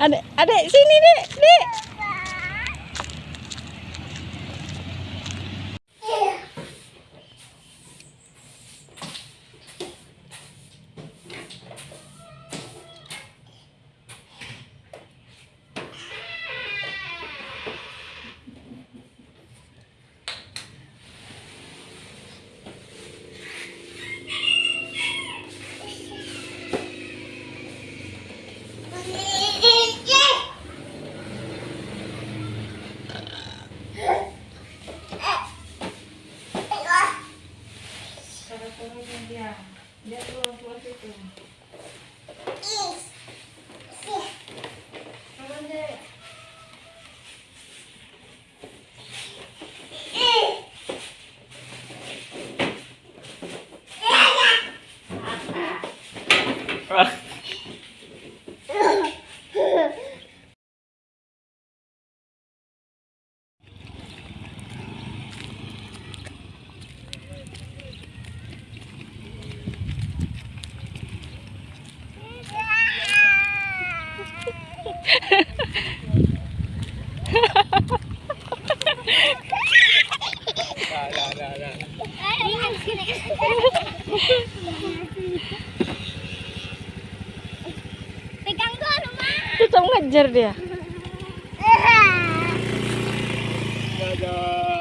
Adek, adek sini dek, dek. Yeah. That was what it Pegang gua rumah. Tetap ngejar dia. Dadah.